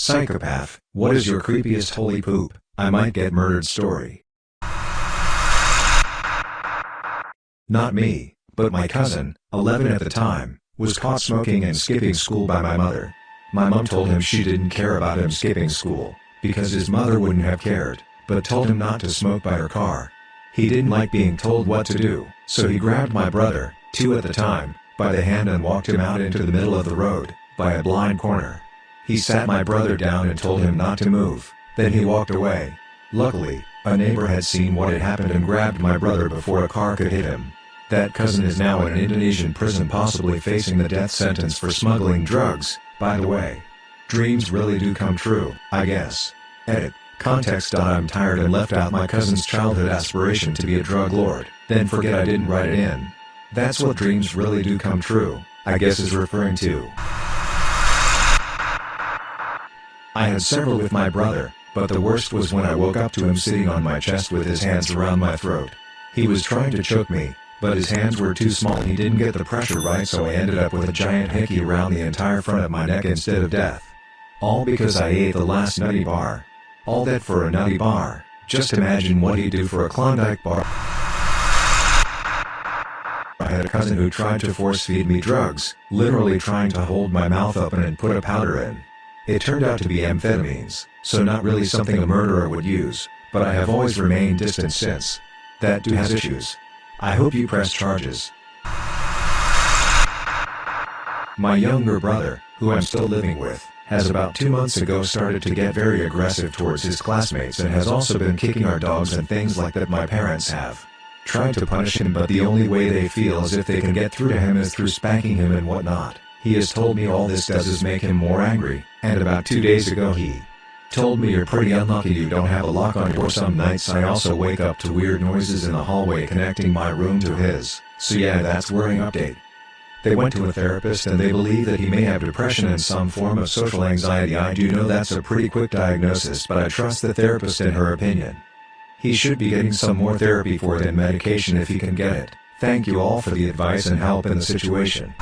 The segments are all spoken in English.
Psychopath, what is your creepiest holy poop, I might get murdered story? Not me, but my cousin, 11 at the time, was caught smoking and skipping school by my mother. My mom told him she didn't care about him skipping school, because his mother wouldn't have cared, but told him not to smoke by her car. He didn't like being told what to do, so he grabbed my brother, two at the time, by the hand and walked him out into the middle of the road, by a blind corner. He sat my brother down and told him not to move, then he walked away. Luckily, a neighbor had seen what had happened and grabbed my brother before a car could hit him. That cousin is now in an Indonesian prison possibly facing the death sentence for smuggling drugs, by the way. Dreams really do come true, I guess. Edit. Context. I'm tired and left out my cousin's childhood aspiration to be a drug lord, then forget I didn't write it in. That's what dreams really do come true, I guess is referring to. I had several with my brother, but the worst was when I woke up to him sitting on my chest with his hands around my throat. He was trying to choke me, but his hands were too small he didn't get the pressure right so I ended up with a giant hickey around the entire front of my neck instead of death. All because I ate the last nutty bar. All that for a nutty bar, just imagine what he'd do for a Klondike bar. I had a cousin who tried to force feed me drugs, literally trying to hold my mouth open and put a powder in. It turned out to be amphetamines, so not really something a murderer would use, but I have always remained distant since. That dude has issues. I hope you press charges. My younger brother, who I'm still living with, has about two months ago started to get very aggressive towards his classmates and has also been kicking our dogs and things like that my parents have. Tried to punish him but the only way they feel as if they can get through to him is through spanking him and whatnot. He has told me all this does is make him more angry, and about two days ago he told me you're pretty unlucky you don't have a lock on your door some nights I also wake up to weird noises in the hallway connecting my room to his, so yeah that's worrying update. They went to a therapist and they believe that he may have depression and some form of social anxiety I do know that's a pretty quick diagnosis but I trust the therapist in her opinion. He should be getting some more therapy for it and medication if he can get it. Thank you all for the advice and help in the situation.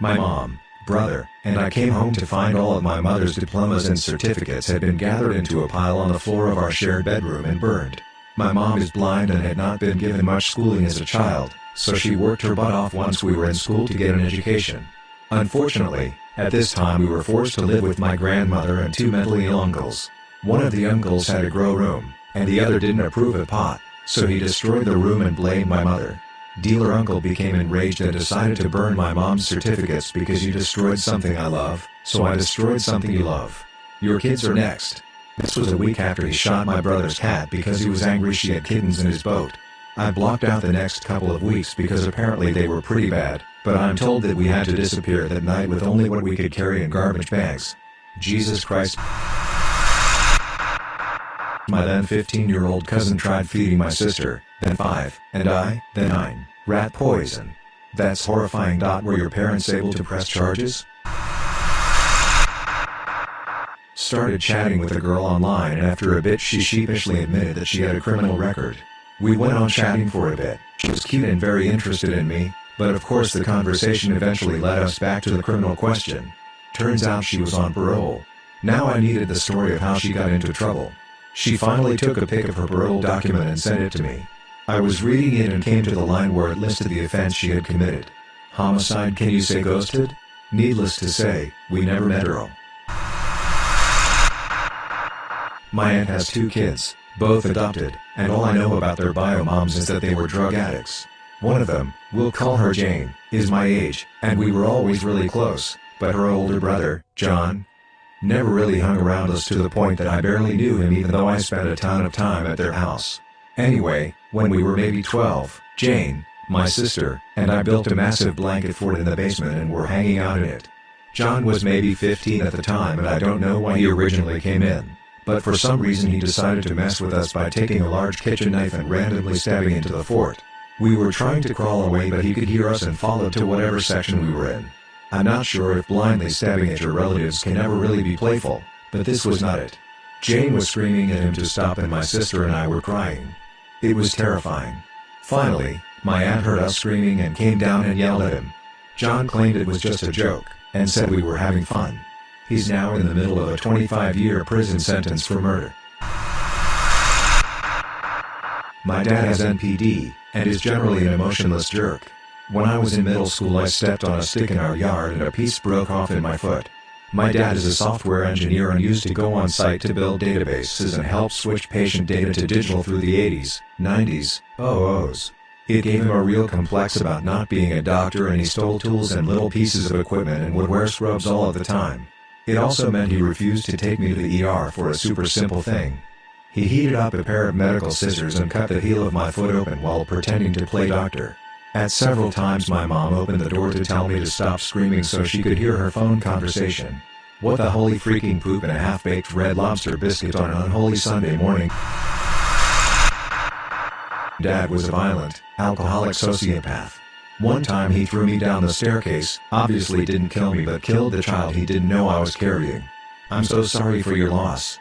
My mom, brother, and I came home to find all of my mother's diplomas and certificates had been gathered into a pile on the floor of our shared bedroom and burned. My mom is blind and had not been given much schooling as a child, so she worked her butt off once we were in school to get an education. Unfortunately, at this time we were forced to live with my grandmother and two mentally ill uncles. One of the uncles had a grow room, and the other didn't approve of pot, so he destroyed the room and blamed my mother. Dealer uncle became enraged and decided to burn my mom's certificates because you destroyed something I love, so I destroyed something you love. Your kids are next. This was a week after he shot my brother's cat because he was angry she had kittens in his boat. I blocked out the next couple of weeks because apparently they were pretty bad, but I'm told that we had to disappear that night with only what we could carry in garbage bags. Jesus Christ. My then 15-year-old cousin tried feeding my sister, then 5, and I, then 9, rat poison. That's horrifying. Dot. Were your parents able to press charges? Started chatting with a girl online and after a bit she sheepishly admitted that she had a criminal record. We went on chatting for a bit, she was cute and very interested in me, but of course the conversation eventually led us back to the criminal question. Turns out she was on parole. Now I needed the story of how she got into trouble. She finally took a pic of her parole document and sent it to me. I was reading it and came to the line where it listed the offense she had committed. Homicide can you say ghosted? Needless to say, we never met Earl. My aunt has two kids, both adopted, and all I know about their bio moms is that they were drug addicts. One of them, we'll call her Jane, is my age, and we were always really close, but her older brother, John, never really hung around us to the point that I barely knew him even though I spent a ton of time at their house. Anyway, when we were maybe 12, Jane, my sister, and I built a massive blanket fort in the basement and were hanging out in it. John was maybe 15 at the time and I don't know why he originally came in, but for some reason he decided to mess with us by taking a large kitchen knife and randomly stabbing into the fort. We were trying to crawl away but he could hear us and followed to whatever section we were in. I'm not sure if blindly stabbing at your relatives can ever really be playful, but this was not it. Jane was screaming at him to stop and my sister and I were crying. It was terrifying. Finally, my aunt heard us screaming and came down and yelled at him. John claimed it was just a joke, and said we were having fun. He's now in the middle of a 25-year prison sentence for murder. My dad has NPD, and is generally an emotionless jerk. When I was in middle school I stepped on a stick in our yard and a piece broke off in my foot. My dad is a software engineer and used to go on site to build databases and help switch patient data to digital through the 80s, 90s, OOs. It gave him a real complex about not being a doctor and he stole tools and little pieces of equipment and would wear scrubs all of the time. It also meant he refused to take me to the ER for a super simple thing. He heated up a pair of medical scissors and cut the heel of my foot open while pretending to play doctor. At several times my mom opened the door to tell me to stop screaming so she could hear her phone conversation. What the holy freaking poop and a half-baked red lobster biscuit on an unholy Sunday morning. Dad was a violent, alcoholic sociopath. One time he threw me down the staircase, obviously didn't kill me but killed the child he didn't know I was carrying. I'm so sorry for your loss.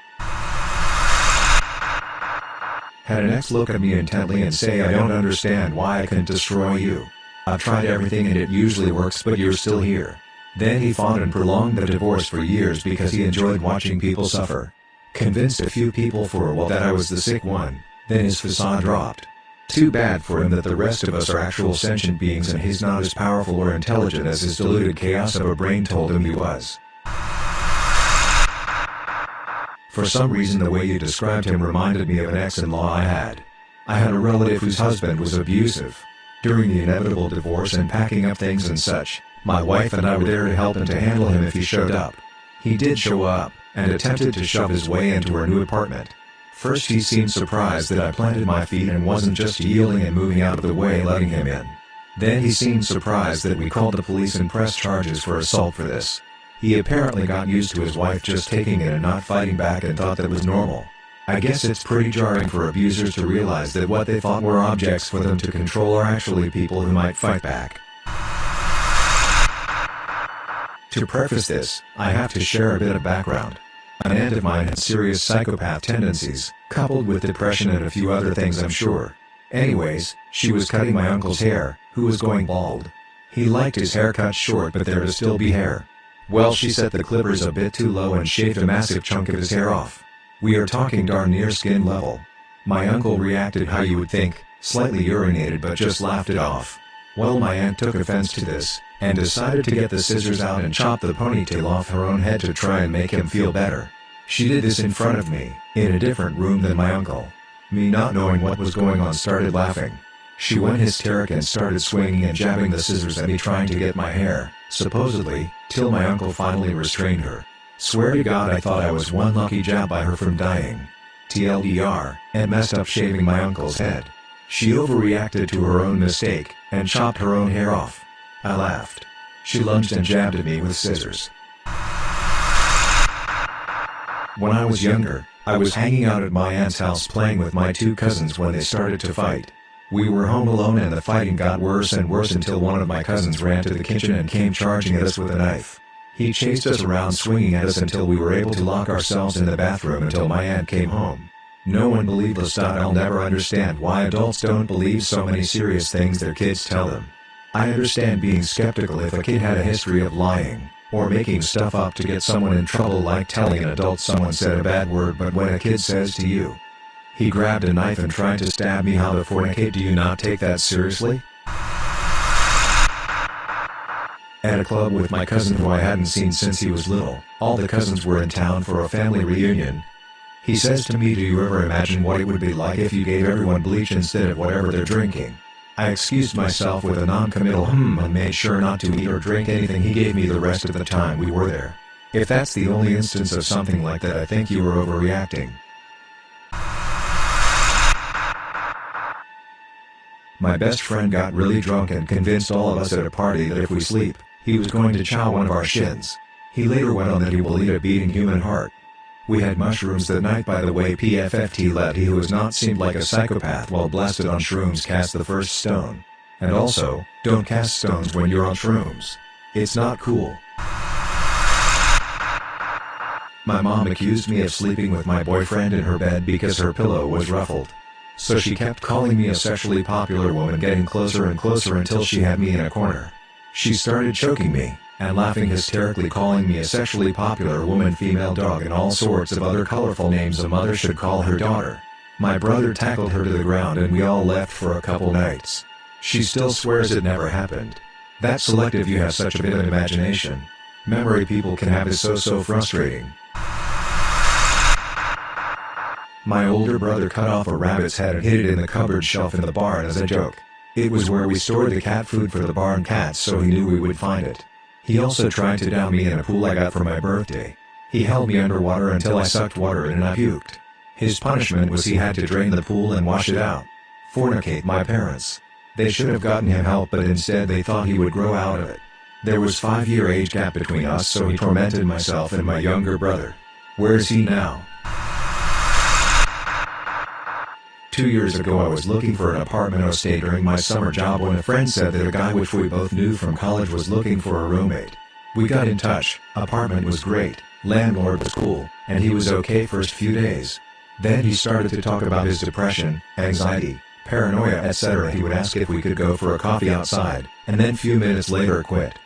Had an ex look at me intently and say I don't understand why I couldn't destroy you. I've tried everything and it usually works but you're still here. Then he fought and prolonged the divorce for years because he enjoyed watching people suffer. Convinced a few people for a while that I was the sick one, then his facade dropped. Too bad for him that the rest of us are actual sentient beings and he's not as powerful or intelligent as his deluded chaos of a brain told him he was. For some reason the way you described him reminded me of an ex-in-law I had. I had a relative whose husband was abusive. During the inevitable divorce and packing up things and such, my wife and I were there to help and to handle him if he showed up. He did show up, and attempted to shove his way into our new apartment. First he seemed surprised that I planted my feet and wasn't just yielding and moving out of the way letting him in. Then he seemed surprised that we called the police and pressed charges for assault for this. He apparently got used to his wife just taking it and not fighting back and thought that was normal. I guess it's pretty jarring for abusers to realize that what they thought were objects for them to control are actually people who might fight back. To preface this, I have to share a bit of background. An aunt of mine had serious psychopath tendencies, coupled with depression and a few other things I'm sure. Anyways, she was cutting my uncle's hair, who was going bald. He liked his hair cut short but there to still be hair. Well she set the clippers a bit too low and shaved a massive chunk of his hair off. We are talking darn near skin level. My uncle reacted how you would think, slightly urinated but just laughed it off. Well my aunt took offense to this, and decided to get the scissors out and chop the ponytail off her own head to try and make him feel better. She did this in front of me, in a different room than my uncle. Me not knowing what was going on started laughing. She went hysteric and started swinging and jabbing the scissors at me trying to get my hair, supposedly, till my uncle finally restrained her. Swear to God I thought I was one lucky jab by her from dying. TLDR, and messed up shaving my uncle's head. She overreacted to her own mistake, and chopped her own hair off. I laughed. She lunged and jabbed at me with scissors. When I was younger, I was hanging out at my aunt's house playing with my two cousins when they started to fight. We were home alone and the fighting got worse and worse until one of my cousins ran to the kitchen and came charging at us with a knife. He chased us around swinging at us until we were able to lock ourselves in the bathroom until my aunt came home. No one believed us. I'll never understand why adults don't believe so many serious things their kids tell them. I understand being skeptical if a kid had a history of lying, or making stuff up to get someone in trouble like telling an adult someone said a bad word but when a kid says to you, he grabbed a knife and tried to stab me how the fornicate do you not take that seriously? At a club with my cousin who I hadn't seen since he was little, all the cousins were in town for a family reunion. He says to me do you ever imagine what it would be like if you gave everyone bleach instead of whatever they're drinking? I excused myself with a non-committal hmm and made sure not to eat or drink anything he gave me the rest of the time we were there. If that's the only instance of something like that I think you were overreacting. My best friend got really drunk and convinced all of us at a party that if we sleep, he was going to chow one of our shins. He later went on that he will eat a beating human heart. We had mushrooms that night by the way PFFT let he who has not seemed like a psychopath while blasted on shrooms cast the first stone. And also, don't cast stones when you're on shrooms. It's not cool. My mom accused me of sleeping with my boyfriend in her bed because her pillow was ruffled. So she kept calling me a sexually popular woman getting closer and closer until she had me in a corner. She started choking me, and laughing hysterically calling me a sexually popular woman female dog and all sorts of other colorful names a mother should call her daughter. My brother tackled her to the ground and we all left for a couple nights. She still swears it never happened. That's selective you have such a bit of imagination. Memory people can have is so so frustrating. My older brother cut off a rabbit's head and hid it in the cupboard shelf in the barn as a joke. It was where we stored the cat food for the barn cats so he knew we would find it. He also tried to down me in a pool I got for my birthday. He held me underwater until I sucked water in and I puked. His punishment was he had to drain the pool and wash it out. Fornicate my parents. They should have gotten him help but instead they thought he would grow out of it. There was five year age gap between us so he tormented myself and my younger brother. Where is he now? Two years ago I was looking for an apartment or stay during my summer job when a friend said that a guy which we both knew from college was looking for a roommate. We got in touch, apartment was great, landlord was cool, and he was okay first few days. Then he started to talk about his depression, anxiety, paranoia etc. He would ask if we could go for a coffee outside, and then few minutes later quit.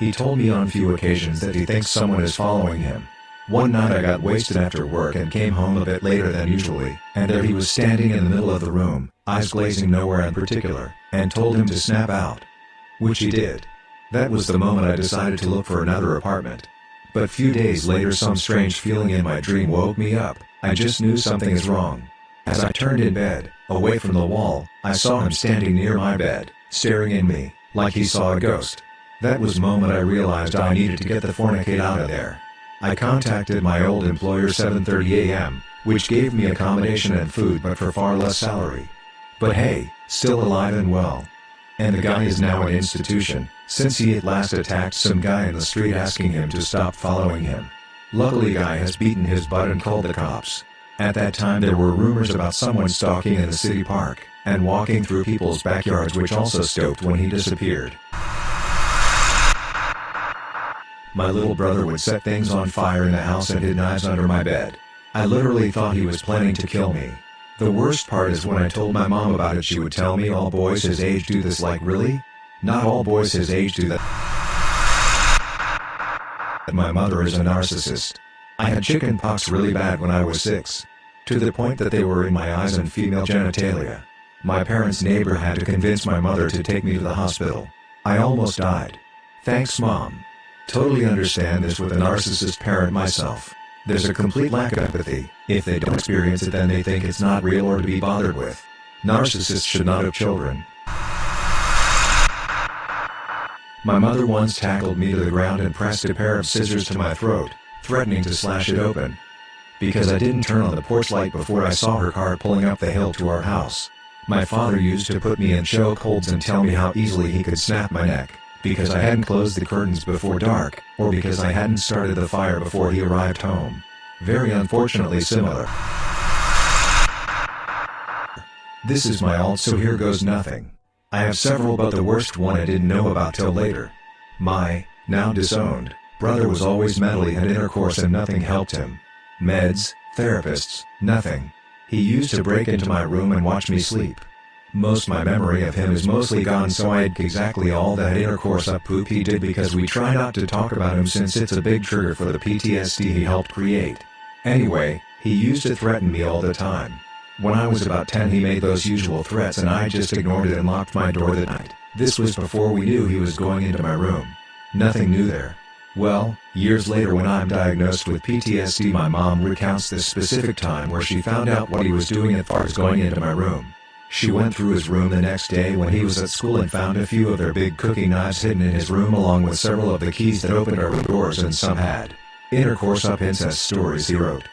He told me on few occasions that he thinks someone is following him. One night I got wasted after work and came home a bit later than usually, and there he was standing in the middle of the room, eyes glazing nowhere in particular, and told him to snap out. Which he did. That was the moment I decided to look for another apartment. But few days later some strange feeling in my dream woke me up, I just knew something is wrong. As I turned in bed, away from the wall, I saw him standing near my bed, staring at me, like he saw a ghost. That was moment I realized I needed to get the fornicate out of there. I contacted my old employer 7.30 am, which gave me accommodation and food but for far less salary. But hey, still alive and well. And the guy is now an institution, since he at last attacked some guy in the street asking him to stop following him. Luckily guy has beaten his butt and called the cops. At that time there were rumors about someone stalking in the city park, and walking through people's backyards which also stopped when he disappeared. My little brother would set things on fire in the house and hid knives under my bed. I literally thought he was planning to kill me. The worst part is when I told my mom about it she would tell me all boys his age do this like really? Not all boys his age do that. My mother is a narcissist. I had chicken pox really bad when I was six. To the point that they were in my eyes and female genitalia. My parents' neighbor had to convince my mother to take me to the hospital. I almost died. Thanks mom. Totally understand this with a narcissist parent myself. There's a complete lack of empathy, if they don't experience it then they think it's not real or to be bothered with. Narcissists should not have children. My mother once tackled me to the ground and pressed a pair of scissors to my throat, threatening to slash it open. Because I didn't turn on the porch light before I saw her car pulling up the hill to our house. My father used to put me in chokeholds and tell me how easily he could snap my neck because I hadn't closed the curtains before dark, or because I hadn't started the fire before he arrived home. Very unfortunately similar. This is my alt so here goes nothing. I have several but the worst one I didn't know about till later. My, now disowned, brother was always mentally had intercourse and nothing helped him. Meds, therapists, nothing. He used to break into my room and watch me sleep. Most my memory of him is mostly gone so I'd exactly all that intercourse up poop he did because we try not to talk about him since it's a big trigger for the PTSD he helped create. Anyway, he used to threaten me all the time. When I was about 10 he made those usual threats and I just ignored it and locked my door that night. This was before we knew he was going into my room. Nothing new there. Well, years later when I'm diagnosed with PTSD my mom recounts this specific time where she found out what he was doing as far as going into my room. She went through his room the next day when he was at school and found a few of their big cooking knives hidden in his room along with several of the keys that opened our doors and some had intercourse up incest stories he wrote.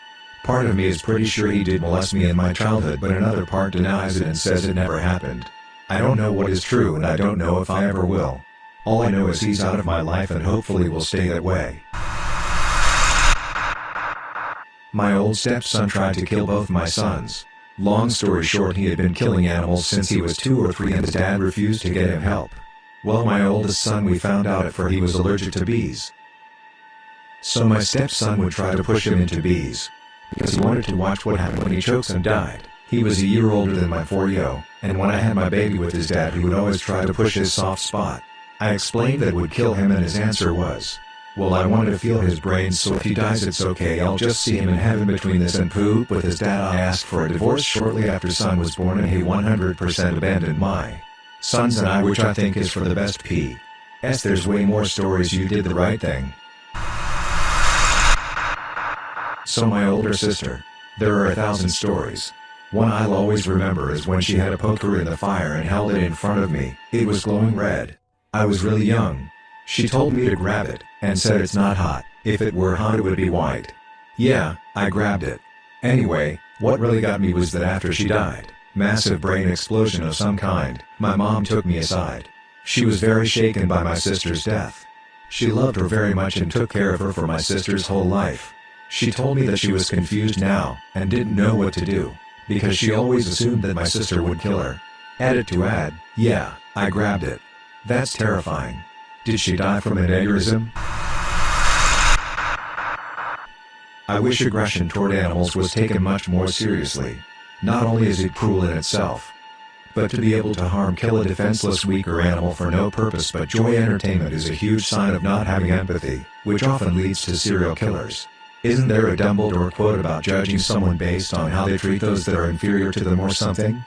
Part of me is pretty sure he did molest me in my childhood but another part denies it and says it never happened. I don't know what is true and I don't know if I ever will. All I know is he's out of my life and hopefully will stay that way. My old stepson tried to kill both my sons. Long story short he had been killing animals since he was two or three and his dad refused to get him help. Well my oldest son we found out at for he was allergic to bees. So my stepson would try to push him into bees. Because he wanted to watch what happened when he chokes and died. He was a year older than my 4-yo, and when I had my baby with his dad he would always try to push his soft spot. I explained that it would kill him and his answer was, well I want to feel his brains so if he dies it's okay I'll just see him in heaven between this and poop with his dad I asked for a divorce shortly after son was born and he 100% abandoned my sons and I which I think is for the best P. S there's way more stories you did the right thing. So my older sister. There are a thousand stories. One I'll always remember is when she had a poker in the fire and held it in front of me, it was glowing red. I was really young. She told me to grab it, and said it's not hot, if it were hot it would be white. Yeah, I grabbed it. Anyway, what really got me was that after she died, massive brain explosion of some kind, my mom took me aside. She was very shaken by my sister's death. She loved her very much and took care of her for my sister's whole life. She told me that she was confused now, and didn't know what to do, because she always assumed that my sister would kill her. Added to add, yeah, I grabbed it. That's terrifying. Did she die from an aneurysm? I wish aggression toward animals was taken much more seriously. Not only is it cruel in itself, but to be able to harm kill a defenseless weaker animal for no purpose but joy entertainment is a huge sign of not having empathy, which often leads to serial killers. Isn't there a Dumbledore quote about judging someone based on how they treat those that are inferior to them or something?